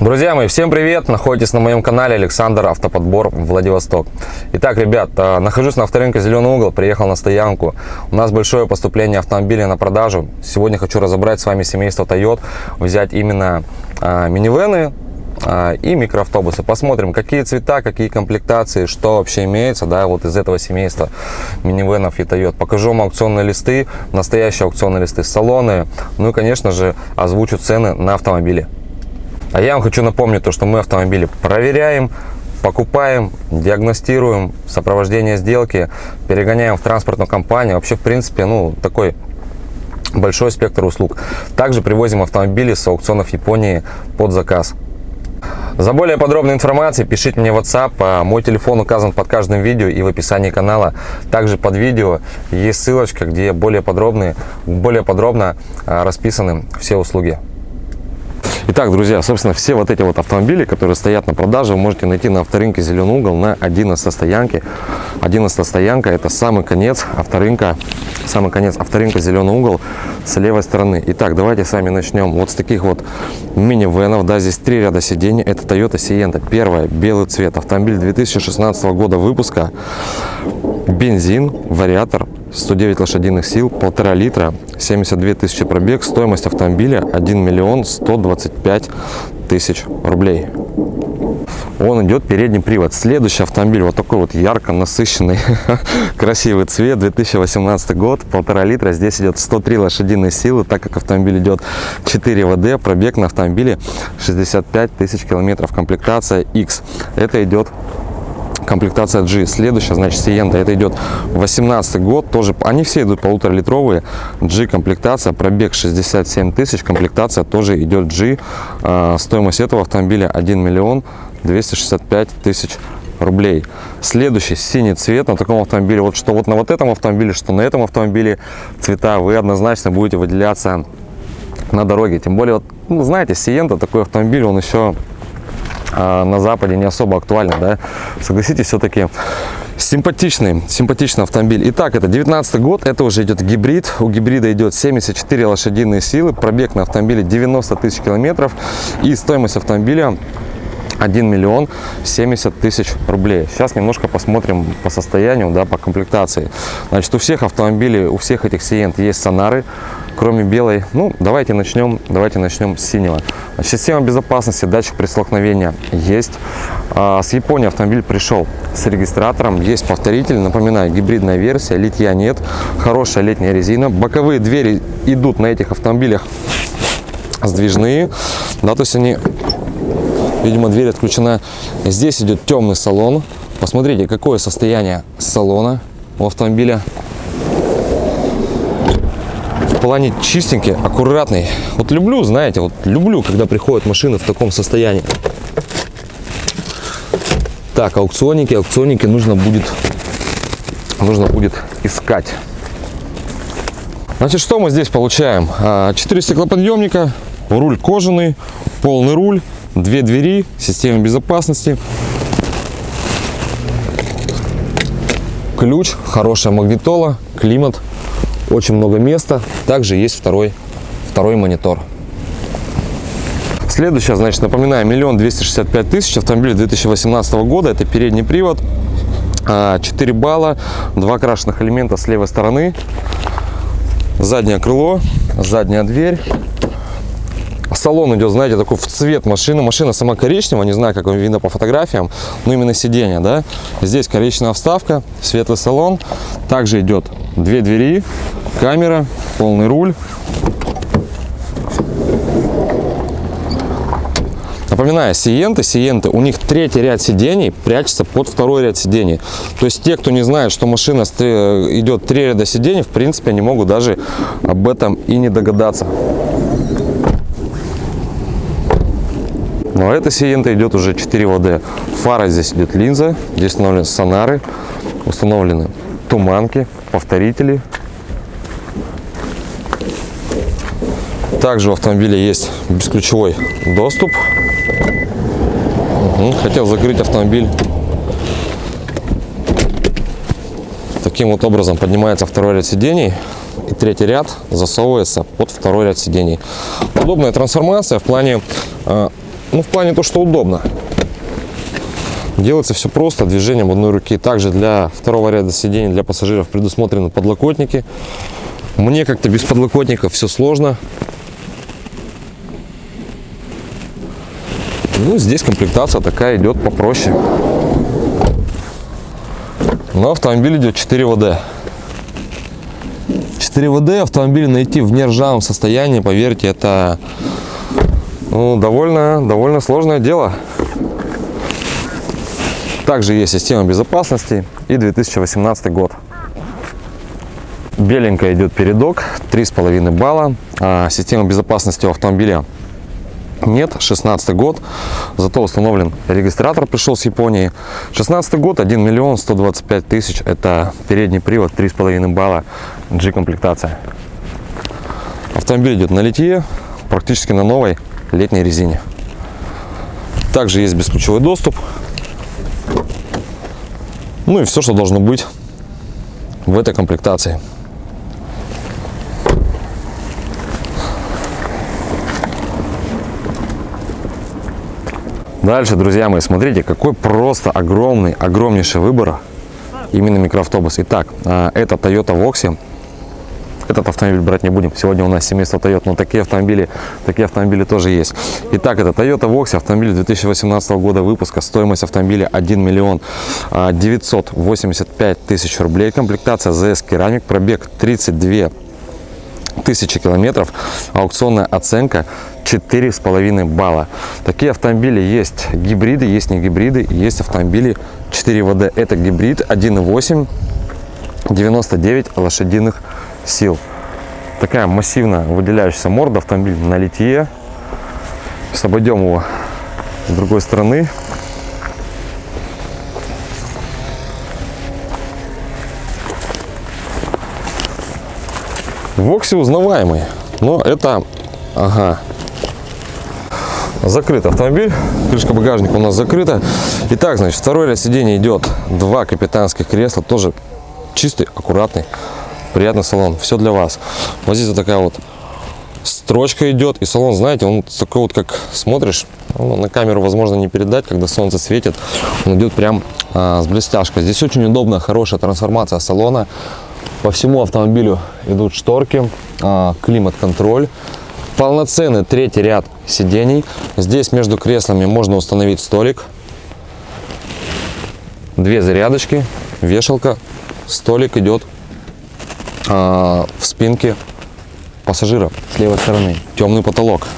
Друзья мои, всем привет! Находитесь на моем канале Александр Автоподбор Владивосток. Итак, ребят, э, нахожусь на авторынке Зеленый угол, приехал на стоянку. У нас большое поступление автомобилей на продажу. Сегодня хочу разобрать с вами семейство Toyota, взять именно а, минивены, а, и микроавтобусы. Посмотрим, какие цвета, какие комплектации, что вообще имеется, да, вот из этого семейства минивенов и Toyota. Покажу вам аукционные листы, настоящие аукционные листы, салоны, ну и, конечно же, озвучу цены на автомобили. А я вам хочу напомнить то, что мы автомобили проверяем, покупаем, диагностируем, сопровождение сделки, перегоняем в транспортную компанию. Вообще, в принципе, ну, такой большой спектр услуг. Также привозим автомобили с аукционов Японии под заказ. За более подробной информацией пишите мне WhatsApp. А мой телефон указан под каждым видео и в описании канала. Также под видео есть ссылочка, где более, подробные, более подробно а, расписаны все услуги. Итак, друзья, собственно, все вот эти вот автомобили, которые стоят на продаже, вы можете найти на авторынке «Зеленый угол» на 11 стоянке. 11 стоянка – это самый конец авторынка, самый конец авторынка «Зеленый угол» с левой стороны. Итак, давайте с вами начнем вот с таких вот мини-венов. Да, здесь три ряда сидений. Это Toyota Sienna. Первое – белый цвет. Автомобиль 2016 года выпуска. Бензин, вариатор, 109 лошадиных сил, полтора литра, 72 тысячи пробег, стоимость автомобиля 1 миллион 125 тысяч рублей. Он идет передний привод. Следующий автомобиль вот такой вот ярко насыщенный, красивый цвет, 2018 год, полтора литра. Здесь идет 103 лошадиные силы, так как автомобиль идет 4 ВД, пробег на автомобиле 65 тысяч километров, комплектация X. Это идет комплектация G. Следующая, значит, Сиента, это идет 18 год, тоже, они все идут полуторалитровые. G комплектация, пробег 67 тысяч, комплектация тоже идет G. А, стоимость этого автомобиля 1 миллион 265 тысяч рублей. Следующий синий цвет на таком автомобиле, вот что вот на вот этом автомобиле, что на этом автомобиле цвета вы однозначно будете выделяться на дороге. Тем более, вот, ну, знаете, Сиента такой автомобиль, он еще на Западе не особо актуально, да, согласитесь, все-таки симпатичный, симпатичный автомобиль. Итак, это 19 год, это уже идет гибрид, у гибрида идет 74 лошадиные силы, пробег на автомобиле 90 тысяч километров и стоимость автомобиля 1 миллион 70 тысяч рублей. Сейчас немножко посмотрим по состоянию, да, по комплектации. Значит, у всех автомобилей, у всех этих Сиент есть сонары, кроме белой. Ну, давайте начнем, давайте начнем с синего. Система безопасности, датчик при столкновении есть. А, с Японии автомобиль пришел с регистратором, есть повторитель. Напоминаю, гибридная версия, литья нет, хорошая летняя резина. Боковые двери идут на этих автомобилях сдвижные, да, то есть они, видимо, дверь отключена. Здесь идет темный салон. Посмотрите, какое состояние салона у автомобиля плане чистенький, аккуратный. Вот люблю, знаете, вот люблю, когда приходят машины в таком состоянии. Так, аукционники, аукционники нужно будет, нужно будет искать. Значит, что мы здесь получаем? 4 а, стеклоподъемника, руль кожаный, полный руль, две двери, система безопасности. Ключ, хорошая магнитола, климат, очень много места. Также есть второй, второй монитор. Следующее, значит, напоминаю, миллион двести шестьдесят пять тысяч. Автомобиль 2018 года. Это передний привод. 4 а, балла. Два крашенных элемента с левой стороны. Заднее крыло, задняя дверь. Салон идет, знаете, такой в цвет машины. Машина сама коричневая, не знаю, как вам видно по фотографиям, но именно сиденье, да. Здесь коричневая вставка, светлый салон. Также идет две двери, камера, полный руль. Напоминаю, Сиенты, Сиенты, у них третий ряд сидений прячется под второй ряд сидений. То есть те, кто не знает, что машина идет три ряда сидений, в принципе, они могут даже об этом и не догадаться. Но эта Сиента идет уже 4 ВД. Фара здесь идет линза, здесь установлены сонары, установлены туманки, повторители. Также у автомобиля есть бесключевой доступ. Хотел закрыть автомобиль. Таким вот образом поднимается второй ряд сидений. И третий ряд засовывается под второй ряд сидений. Удобная трансформация в плане э, Ну, в плане то, что удобно. Делается все просто, движением одной руки. Также для второго ряда сидений для пассажиров предусмотрены подлокотники. Мне как-то без подлокотников все сложно. Ну, здесь комплектация такая идет попроще. Но автомобиль идет 4 ВД. 4 ВД автомобиль найти в нержавом состоянии, поверьте, это ну, довольно, довольно сложное дело. Также есть система безопасности и 2018 год. Беленькая идет передок, 3,5 балла. А система безопасности у автомобиля нет, 16 год, зато установлен регистратор, пришел с Японии. 16 год, 1 миллион 125 тысяч, это передний привод, 3,5 балла, G-комплектация. Автомобиль идет на литье, практически на новой летней резине. Также есть бесключевой доступ. Ну и все, что должно быть в этой комплектации. Дальше, друзья мои, смотрите, какой просто огромный, огромнейший выбор именно микроавтобус. Итак, а, это Toyota Voxy. Этот автомобиль брать не будем. Сегодня у нас семейство Toyota, но такие автомобили, такие автомобили тоже есть. Итак, это Toyota Voxy, автомобиль 2018 года выпуска. Стоимость автомобиля 1 миллион 985 тысяч рублей. Комплектация ZS Керамик, пробег 32 тысячи километров, аукционная оценка 4,5 балла. Такие автомобили есть гибриды, есть не гибриды, есть автомобили 4 ВД. Это гибрид 1.8, 99 лошадиных. Такая массивно выделяющаяся морда, автомобиль на литье. Сейчас обойдем его с другой стороны. Вокси узнаваемый, но это, ага, закрыт автомобиль, крышка багажника у нас закрыта. Итак, значит, второй ряд идет два капитанских кресла, тоже чистый, аккуратный, приятный салон, все для вас. Вот здесь вот такая вот строчка идет, и салон, знаете, он такой вот, как смотришь, ну, на камеру, возможно, не передать, когда солнце светит, он идет прям а, с блестяшкой. Здесь очень удобная, хорошая трансформация салона, по всему автомобилю идут шторки, а, климат-контроль, полноценный третий ряд сидений. Здесь между креслами можно установить столик, две зарядочки, вешалка, столик идет в спинке пассажира с левой стороны. Темный потолок.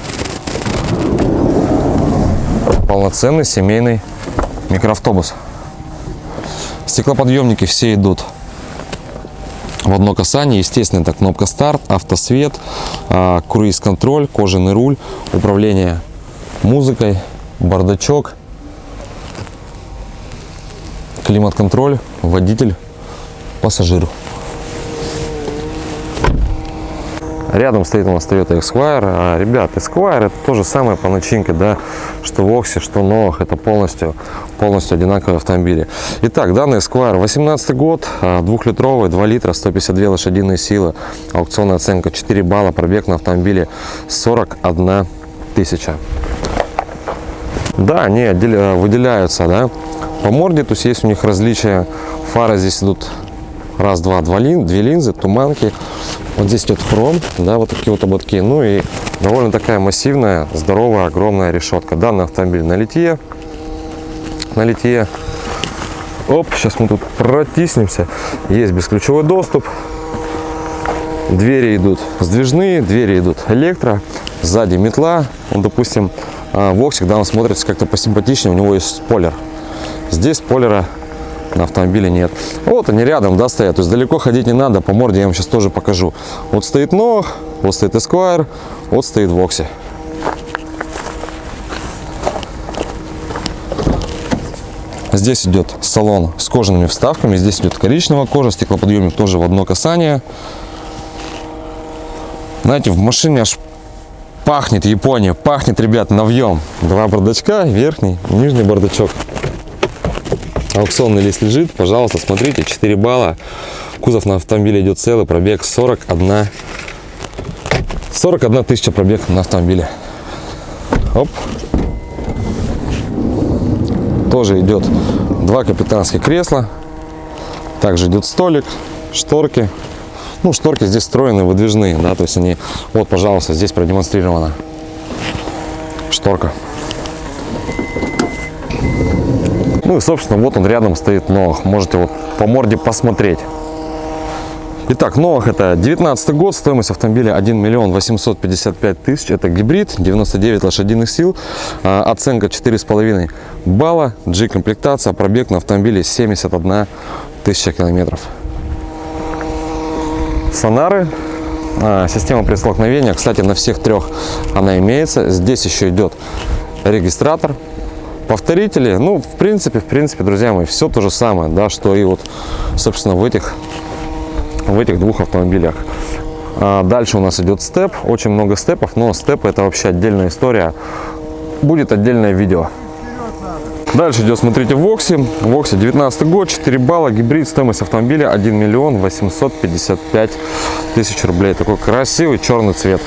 Полноценный семейный микроавтобус. Стеклоподъемники все идут в одно касание. Естественно, это кнопка старт, автосвет, а, круиз-контроль, кожаный руль, управление музыкой, бардачок, климат-контроль, водитель, пассажир. Рядом стоит у нас Toyota Esquire. А, ребят, Esquire это то же самое по начинке, да, что в Оксе, что новых. Это полностью, полностью одинаковые автомобили. Итак, данный Esquire 18 год, а, двухлитровый, 2 литра, 152 лошадиные силы. Аукционная оценка 4 балла, пробег на автомобиле 41 тысяча. Да, они выделяются, да, по морде, то есть есть у них различия. Фары здесь идут раз, два, два лин, две линзы, туманки. Вот здесь идет хром, да, вот такие вот ободки. Ну и довольно такая массивная, здоровая, огромная решетка. Данный автомобиль на литье. На литье. Оп, сейчас мы тут протиснемся. Есть бесключевой доступ. Двери идут сдвижные, двери идут электро. Сзади метла. Он, допустим, а, Воксик, да, он смотрится как-то посимпатичнее. У него есть спойлер. Здесь спойлера на автомобиле нет. Вот они рядом, да, стоят. То есть далеко ходить не надо. По морде я вам сейчас тоже покажу. Вот стоит Noah, вот стоит Esquire, вот стоит Voxy. Здесь идет салон с кожаными вставками. Здесь идет коричневая кожа, стеклоподъемник тоже в одно касание. Знаете, в машине аж пахнет Япония, пахнет, ребят, навьем. Два бардачка, верхний, нижний бардачок. Аукционный лист лежит, пожалуйста, смотрите, 4 балла. Кузов на автомобиле идет целый, пробег 41, 41 тысяча пробег на автомобиле. Оп. тоже идет два капитанских кресла. Также идет столик, шторки. Ну, шторки здесь встроены, выдвижные, да, то есть они, вот, пожалуйста, здесь продемонстрирована шторка. Ну и, собственно, вот он рядом стоит Новых. Можете вот по морде посмотреть. Итак, Новых это 19 год, стоимость автомобиля 1 миллион 855 тысяч. Это гибрид, 99 лошадиных сил, а, оценка 4,5 балла, G-комплектация, пробег на автомобиле 71 тысяча километров. Сонары, а, система предстолкновения, кстати, на всех трех она имеется. Здесь еще идет регистратор, повторители. Ну, в принципе, в принципе, друзья мои, все то же самое, да, что и вот, собственно, в этих в этих двух автомобилях. А дальше у нас идет степ, очень много степов, но степ это вообще отдельная история, будет отдельное видео. Дальше идет, смотрите, Вокси. Вокси 19 год, 4 балла, гибрид, стоимость автомобиля 1 миллион 855 тысяч рублей. Такой красивый черный цвет.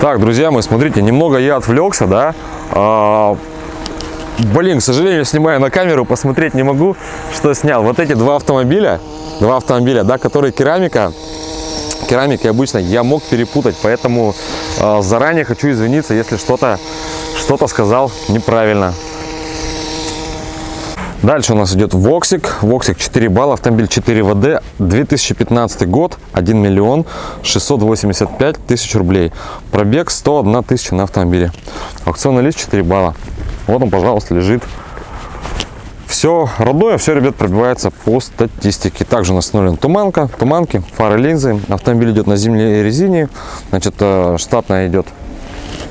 Так, друзья мои, смотрите, немного я отвлекся, да. Блин, к сожалению, снимаю на камеру, посмотреть не могу, что снял. Вот эти два автомобиля, два автомобиля, да, которые керамика, керамики обычно я мог перепутать, поэтому э, заранее хочу извиниться, если что-то что-то сказал неправильно. Дальше у нас идет Воксик. Воксик 4 балла, автомобиль 4WD, 2015 год, 1 миллион 685 тысяч рублей. Пробег 101 тысяча на автомобиле. Аукционный лист 4 балла. Вот он, пожалуйста, лежит все родное, все, ребят, пробивается по статистике. Также у нас установлена туманка, туманки, фары, линзы. Автомобиль идет на зимней резине. Значит, э, штатная идет.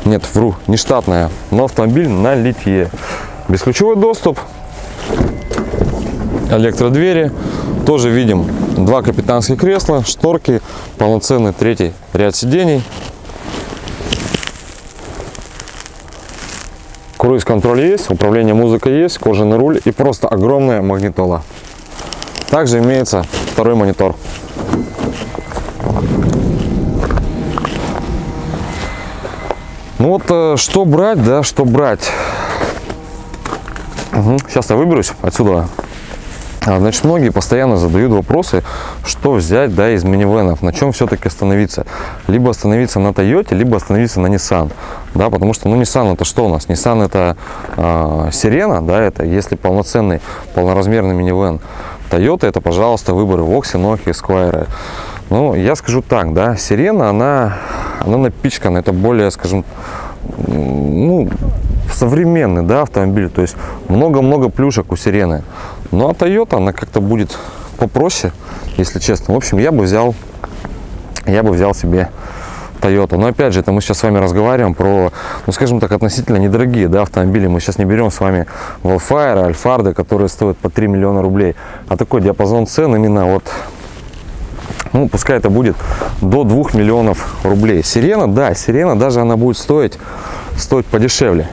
Нет, вру, не штатная, но автомобиль на литье. Бесключевой доступ, электродвери. Тоже видим два капитанских кресла, шторки, полноценный третий ряд сидений. Круиз-контроль есть, управление музыкой есть, кожаный руль и просто огромная магнитола. Также имеется второй монитор. Ну вот, э, что брать, да, что брать. Угу. Сейчас я выберусь отсюда. А, значит, многие постоянно задают вопросы, что взять да, из минивенов, на чем все-таки остановиться. Либо остановиться на Toyota, либо остановиться на Nissan. Да, потому что, ну, Nissan это что у нас? Nissan это э, Сирена, да, это если полноценный, полноразмерный минивэн. Toyota это, пожалуйста, выборы Voxy, Nokia, Esquire. Ну, я скажу так, да, Сирена, она, она напичкана, это более, скажем, ну, современный да, автомобиль, то есть много-много плюшек у Сирены. Ну а Toyota, она как-то будет попроще, если честно. В общем, я бы взял, я бы взял себе Toyota. Но опять же, это мы сейчас с вами разговариваем про, ну скажем так, относительно недорогие да, автомобили. Мы сейчас не берем с вами Wildfire, Альфарды, которые стоят по 3 миллиона рублей. А такой диапазон цен именно вот ну, пускай это будет до 2 миллионов рублей. Сирена, да, Сирена даже она будет стоить, стоить подешевле.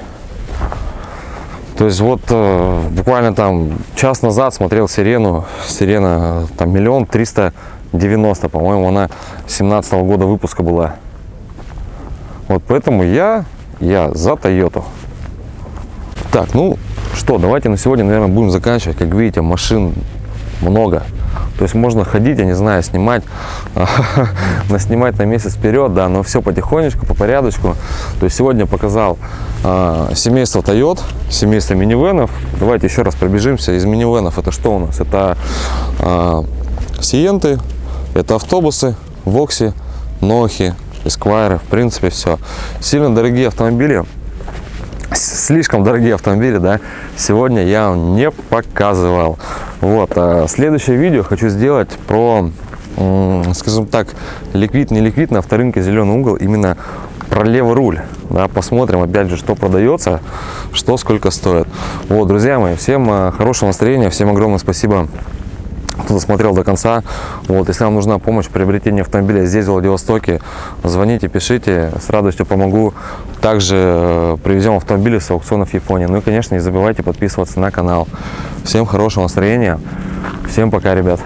То есть вот э, буквально там час назад смотрел Сирену, Сирена там миллион триста девяносто, по-моему, она 17 -го года выпуска была. Вот поэтому я, я за Тойоту. Так, ну что, давайте на сегодня, наверное, будем заканчивать. Как видите, машин много. То есть можно ходить, я не знаю, снимать, наснимать на месяц вперед, да, но все потихонечку, по порядочку. То есть сегодня показал э, семейство Toyota, семейство минивенов. Давайте еще раз пробежимся. Из минивенов это что у нас? Это э, Сиенты, это автобусы, Вокси, Нохи, Эсквайры, в принципе все. Сильно дорогие автомобили слишком дорогие автомобили, да, сегодня я вам не показывал. Вот, а следующее видео хочу сделать про, скажем так, ликвид, не ликвид на авторынке зеленый угол, именно про левый руль. Да, посмотрим, опять же, что продается, что сколько стоит. Вот, друзья мои, всем а, хорошего настроения, всем огромное спасибо кто досмотрел до конца. Вот, если вам нужна помощь в приобретении автомобиля здесь, в Владивостоке, звоните, пишите, с радостью помогу. Также э, привезем автомобили с аукционов Японии. Ну и, конечно, не забывайте подписываться на канал. Всем хорошего настроения. Всем пока, ребят.